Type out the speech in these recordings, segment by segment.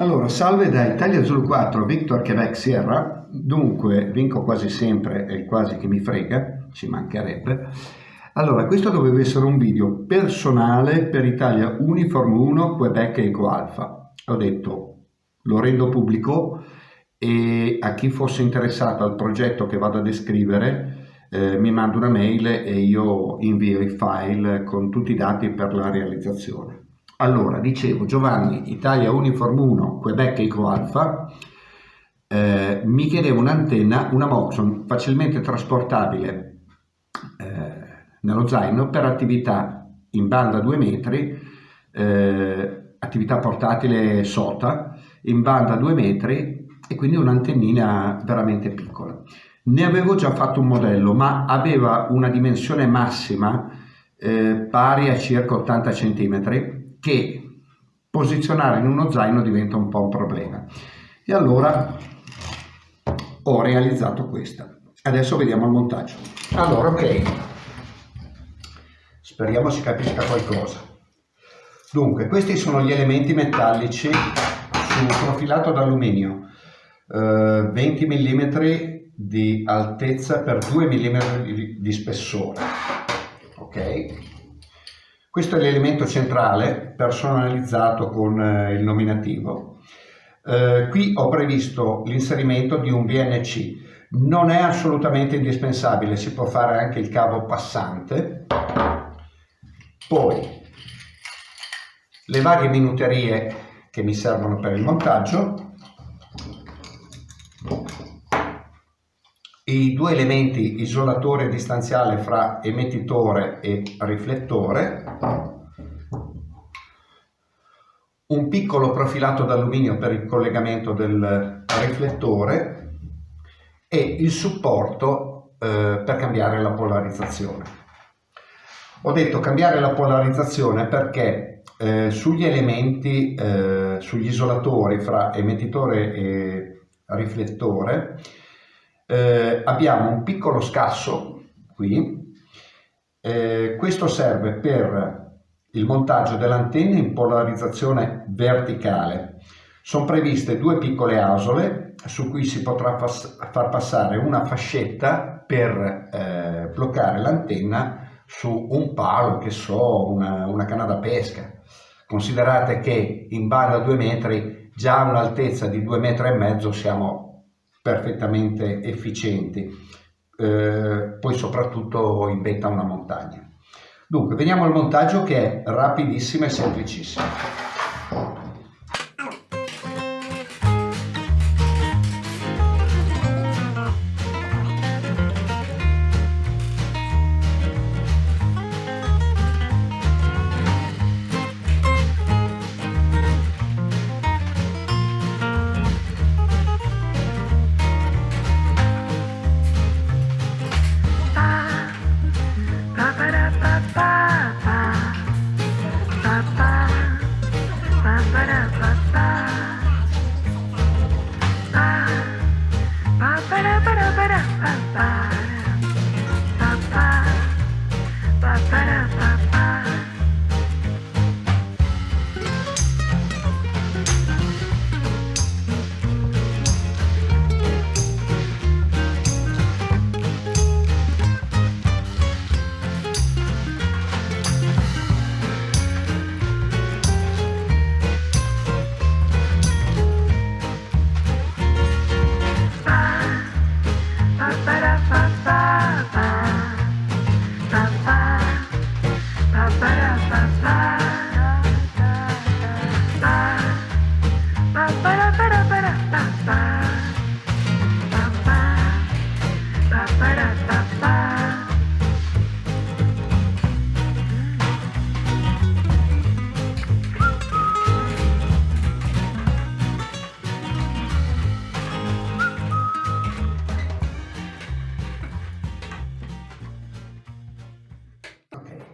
Allora, salve da Italia Zulu 4, Victor Quebec Sierra. Dunque, vinco quasi sempre e quasi che mi frega, ci mancherebbe. Allora, questo doveva essere un video personale per Italia Uniform 1 Quebec Eco Alpha. Ho detto, lo rendo pubblico e a chi fosse interessato al progetto che vado a descrivere eh, mi manda una mail e io invio i file con tutti i dati per la realizzazione. Allora, dicevo, Giovanni, Italia Uniform 1, Quebec Eco Alpha, eh, mi chiedeva un'antenna, una Moxon facilmente trasportabile eh, nello zaino per attività in banda 2 metri, eh, attività portatile SOTA, in banda 2 metri e quindi un'antennina veramente piccola. Ne avevo già fatto un modello, ma aveva una dimensione massima eh, pari a circa 80 cm che posizionare in uno zaino diventa un po' un problema. E allora ho realizzato questa. Adesso vediamo il montaggio. Allora, ok, speriamo si capisca qualcosa. Dunque, questi sono gli elementi metallici su profilato d'alluminio, eh, 20 mm di altezza per 2 mm di, di spessore. Ok? Questo è l'elemento centrale personalizzato con eh, il nominativo. Eh, qui ho previsto l'inserimento di un VNC. Non è assolutamente indispensabile, si può fare anche il cavo passante. Poi le varie minuterie che mi servono per il montaggio i due elementi isolatore distanziale fra emettitore e riflettore, un piccolo profilato d'alluminio per il collegamento del riflettore e il supporto eh, per cambiare la polarizzazione. Ho detto cambiare la polarizzazione perché eh, sugli elementi, eh, sugli isolatori fra emettitore e riflettore, eh, abbiamo un piccolo scasso qui, eh, questo serve per il montaggio dell'antenna in polarizzazione verticale. Sono previste due piccole asole su cui si potrà far passare una fascetta per eh, bloccare l'antenna su un palo, che so, una, una canna da pesca. Considerate che in banda 2 metri, già a un'altezza di 2 metri e mezzo siamo perfettamente efficienti, eh, poi soprattutto in vetta una montagna. Dunque, veniamo al montaggio che è rapidissimo e semplicissimo. para, para. Bye.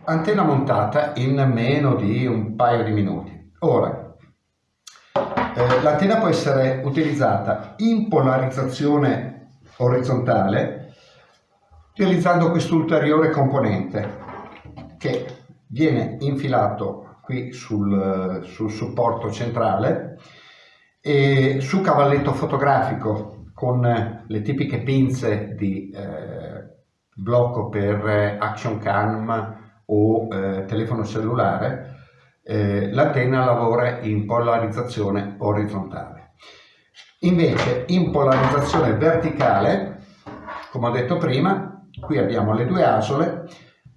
Antenna montata in meno di un paio di minuti. Ora, eh, l'antenna può essere utilizzata in polarizzazione orizzontale utilizzando quest'ulteriore componente che viene infilato qui sul, sul supporto centrale E su cavalletto fotografico con le tipiche pinze di eh, blocco per action cam o eh, telefono cellulare, eh, l'antenna lavora in polarizzazione orizzontale. Invece in polarizzazione verticale, come ho detto prima, qui abbiamo le due asole,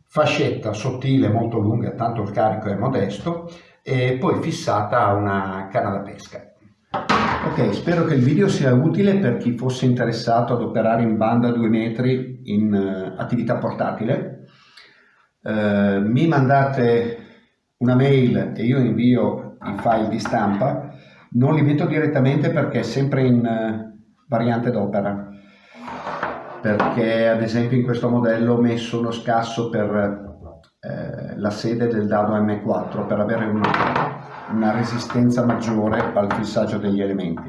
fascetta sottile molto lunga, tanto il carico è modesto, e poi fissata a una canna da pesca. Ok, spero che il video sia utile per chi fosse interessato ad operare in banda a 2 metri in uh, attività portatile. Uh, mi mandate una mail e io invio i file di stampa. Non li metto direttamente perché è sempre in uh, variante d'opera. Perché ad esempio in questo modello ho messo uno scasso per la sede del dado M4 per avere un una resistenza maggiore al fissaggio degli elementi.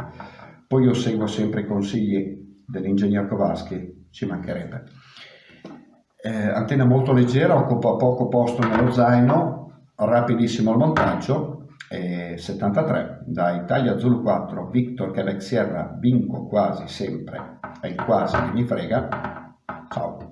Poi io seguo sempre i consigli dell'ingegner Kowalski, ci mancherebbe. Eh, antenna molto leggera, occupa poco posto nello zaino, rapidissimo il montaggio, eh, 73 da Italia Zulu 4, Victor Quebec Sierra, vinco quasi sempre, è quasi che mi frega, ciao.